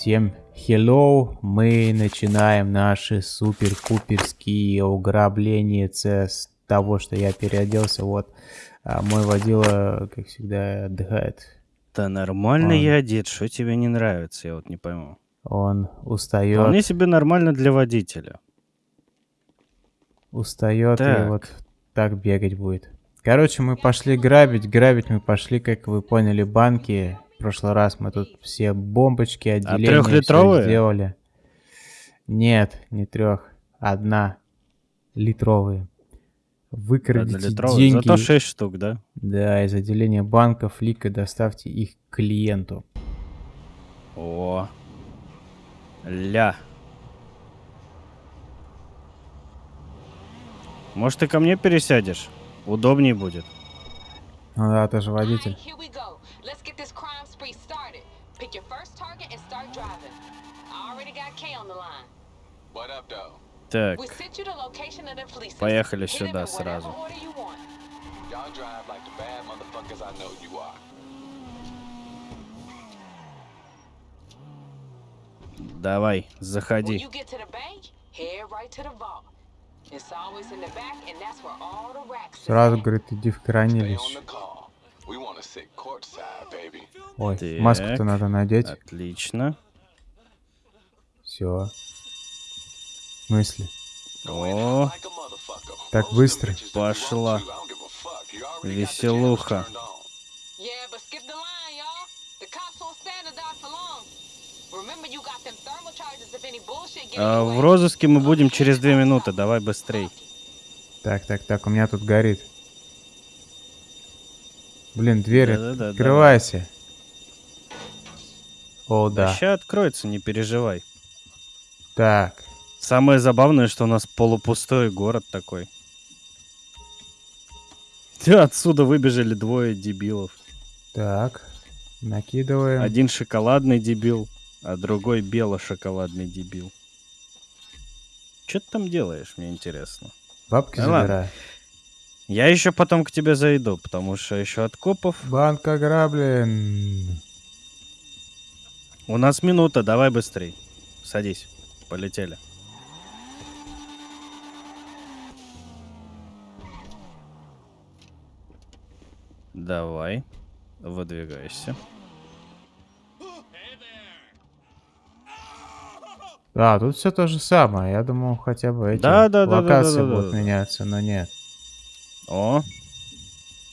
Всем hello, мы начинаем наши супер-пуперские уграбления с того, что я переоделся, вот. А мой водила, как всегда, отдыхает. Да нормально Он- я одет, что тебе не нравится, я вот не пойму. Он устает, Вполне себе нормально для водителя. устает и Так. вот так бегать будет. Короче, мы пошли грабить, грабить мы пошли, как вы поняли, банки. В прошлый раз мы тут все бомбочки, отделения всё трёхлитровые? сделали. Нет, не трех, одна литровые. Выкрадите деньги. Зато 6 штук, да? Да, из отделения банков Лика доставьте их клиенту. О. Ля. Может, ты ко мне пересядешь? Удобней будет. Ну да, ты же водитель. Police. Поехали сюда сразу. Давай, заходи. Сразу говорит, иди в хранилище. Ой, Так. маску-то надо надеть. Отлично. Все. В смысле? О. Так быстро. Пошла. Веселуха. А, в розыске мы будем через две минуты. Давай быстрей. Так, так, так, у меня тут горит. Блин, дверь, Да-да-да, открывайся. О, да. Сейчас откроется, не переживай. Так, Самое забавное, что у нас полупустой город такой. Да, отсюда выбежали двое дебилов. так. Накидываем. Один шоколадный дебил, а другой бело-шоколадный дебил. Что ты там делаешь, мне интересно. Бабки Ну ладно. Я еще потом к тебе зайду, потому что еще от копов. Банк ограблен. У нас минута, давай быстрей. Садись, полетели. Давай, выдвигайся. Да, тут все то же самое. Я думал, хотя бы эти Да, да, да, да, локации да, да, будут да. меняться, но нет. О,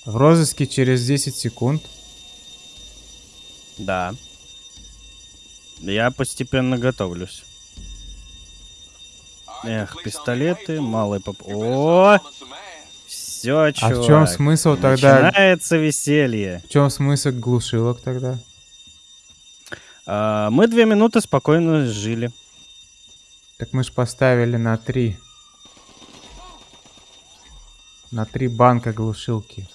В розыске через 10 секунд. да. Я постепенно готовлюсь. Эх, пистолеты, малый поп... О, все, А чувак. в чем смысл тогда? Начинается веселье. В чем смысл глушилок тогда? А, мы две минуты спокойно жили. Так мы ж поставили на 3. На 3 банка глушилки.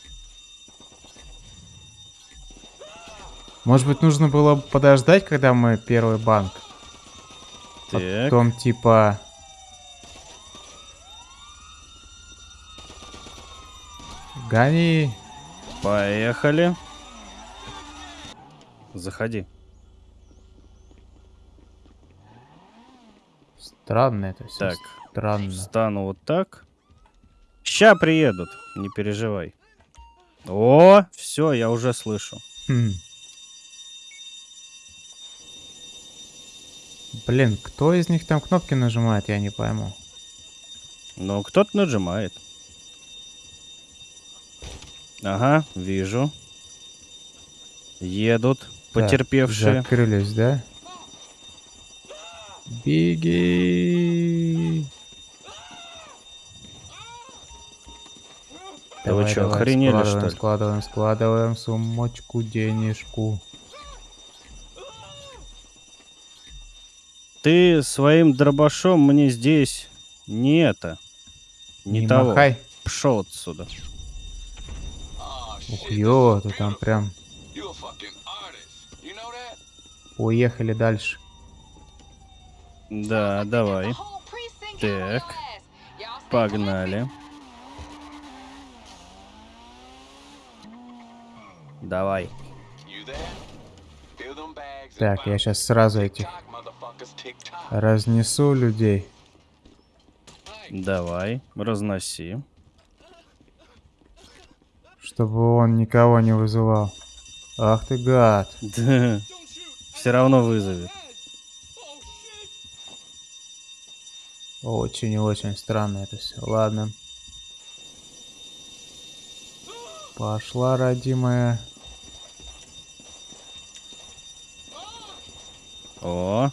Может быть, нужно было подождать, когда мы первый банк? Так, Потом типа... Гони. поехали. Заходи. Странно это все. Так, Странно. Встану вот так. Ща приедут, не переживай. О, все, я уже слышу. Хм. Блин, кто из них там кнопки нажимает, я не пойму. Но кто-то нажимает. Ага, вижу. Едут Так, потерпевшие. закрылись, да? Беги! Да вы чё, охренели, что складываем, ли? складываем, складываем сумочку, денежку. Ты своим дробашом мне здесь не это. Не, Не того. махай. Пшел отсюда. Ух, ё, ты там прям уехали дальше. Да, давай. Так. Погнали. Давай. Так, я сейчас сразу этих разнесу людей. Давай, разноси. Чтобы он никого не вызывал. Ах ты гад. Все равно вызовет. Очень и очень странно это все. Ладно. Пошла, родимая. О.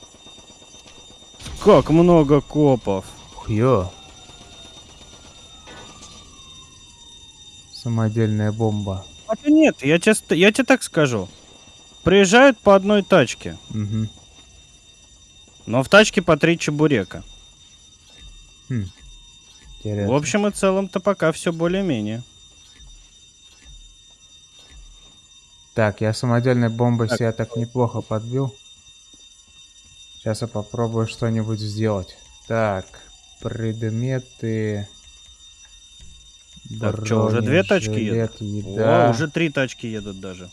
Как много копов. Хьё. Самодельная бомба. Хотя нет, я тебе, я тебе так скажу. Приезжают по одной тачке, Угу. но в тачке по три чебурека. Хм. Интересно. В общем и целом-то пока все более-менее. Так, я самодельной бомбой Так. себя так неплохо подбил. Сейчас я попробую что-нибудь сделать. Так, предметы. Так, чё, уже две тачки едут? бронежилет, О, Еда. уже три тачки едут даже.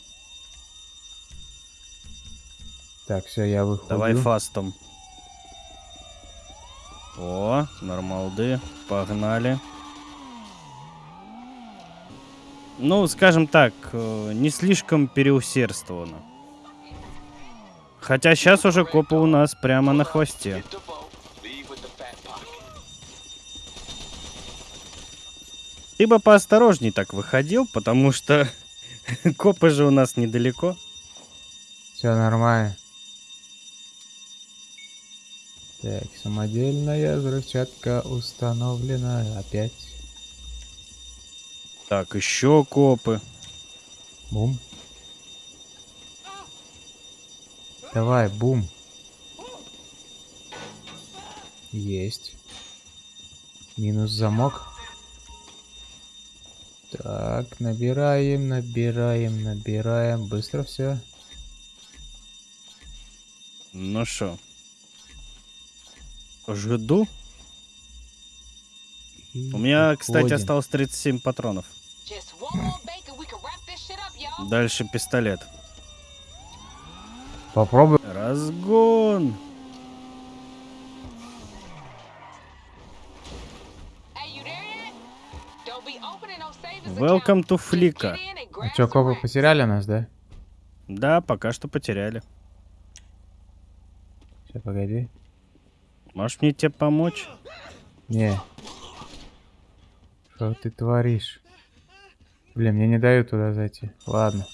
Так, все, я выходу. Давай фастом. О, нормалды. Погнали. Ну, скажем так, э, не слишком переусердствовано. Хотя сейчас уже копы у нас прямо на хвосте. Ты бы поосторожней так выходил, потому что копы же у нас недалеко. Все нормально. Так, самодельная взрывчатка установлена опять. Так, еще копы. Бум. Давай, бум. Есть. Минус замок. Так, набираем, набираем, набираем. Быстро все. Ну что? Жду. У меня, кстати, осталось 37 патронов. Just one no savings Welcome to and А чё, копы потеряли нас, да? Да, пока что потеряли. Сейчас, погоди. Можешь мне тебе помочь? Не. Что ты творишь? Блин, мне не дают туда зайти. Ладно.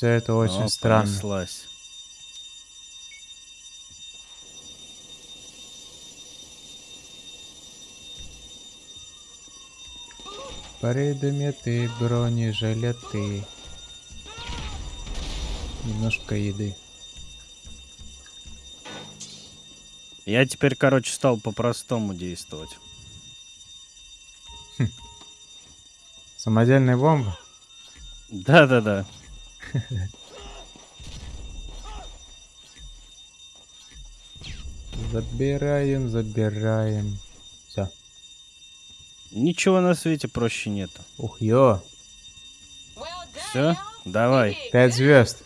Все это очень О, странно. понеслась. Предметы, бронежилеты. Немножко еды. Я теперь, короче, стал по-простому действовать. Самодельная бомба? Да-да-да. Забираем, забираем. Все. Ничего на свете проще нету. Ух, ё. Y'all. давай. Пять звезд.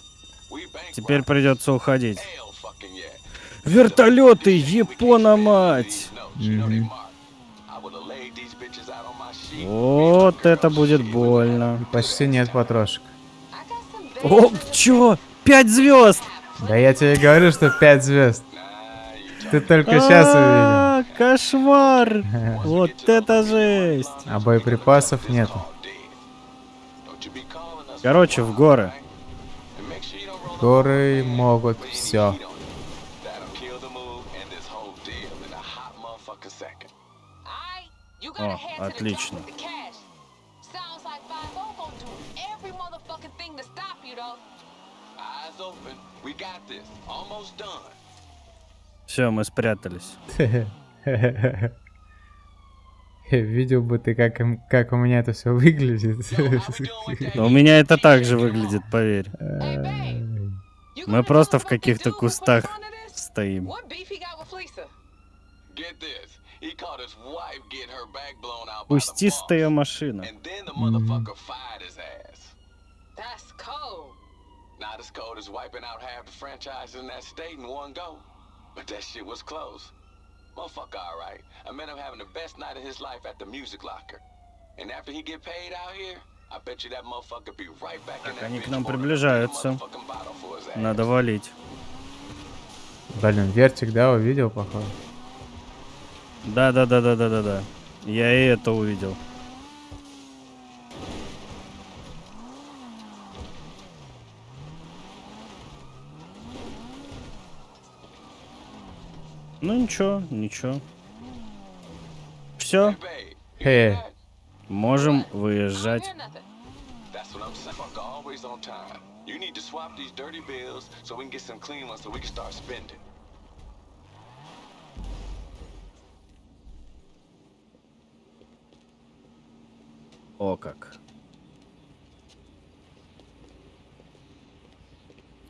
Теперь придется уходить. Вертолеты, Япона мать! Sheet. Вот это будет больно. Почти нет потрошек. О, чё? Пять звезд! Да я тебе говорю, что пять звезд. Ты только сейчас увидел. А, Кошмар! Вот это жесть! А боеприпасов нету. Короче, в горы. Горы могут все. О, отлично. Top with the cash. Sounds like 5 gonna do every motherfucking thing to stop you, though. Eyes open. We got this. Almost done. Все, мы спрятались. Видел бы ты, как, им- как у меня это все выглядит. Но у меня это так же выглядит, поверь. Мы просто в каких-то кустах стоим. He got as cold as wiping out half the franchises in that state in one go. But that shit was close. Motherfucker, alright. I met him having the best night of his life at the music locker. And after he get paid out here, I bet you that motherfucker be right back in Так, that они к нам приближаются. Надо валить. Блин, вертик, да, увидел, походу. Да, да, да, да, да, да, да. Я и это увидел. Clean ones so we can start spending. О как.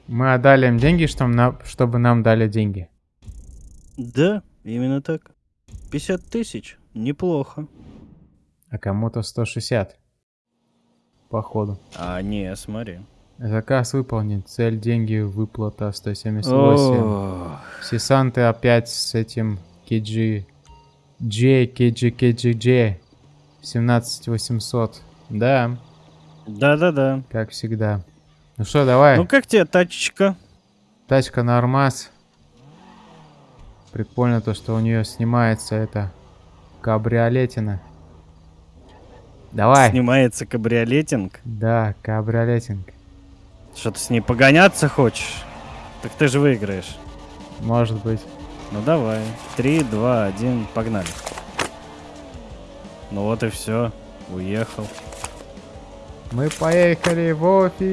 Мы отдали им деньги, чтобы, на- чтобы нам дали деньги. Да, именно так. 50 тысяч. Неплохо. А кому-то 160. Походу. А, не, смотри. Заказ выполнен. Цель деньги выплата 178. Ох, Сесанты опять с этим KG. J, KG, KG, J. 17800. Да, Да-да-да. как всегда. Ну что, давай. Ну как тебе тачечка? Тачка нормас. Прикольно то, что у нее снимается это кабриолетина. Давай. Снимается кабриолетинг. Да, кабриолетинг. Что ты с ней погоняться хочешь? Так ты же выиграешь. Может быть. Ну давай. Три, два, один, погнали. Ну вот и все. Уехал. Мы поехали в офис.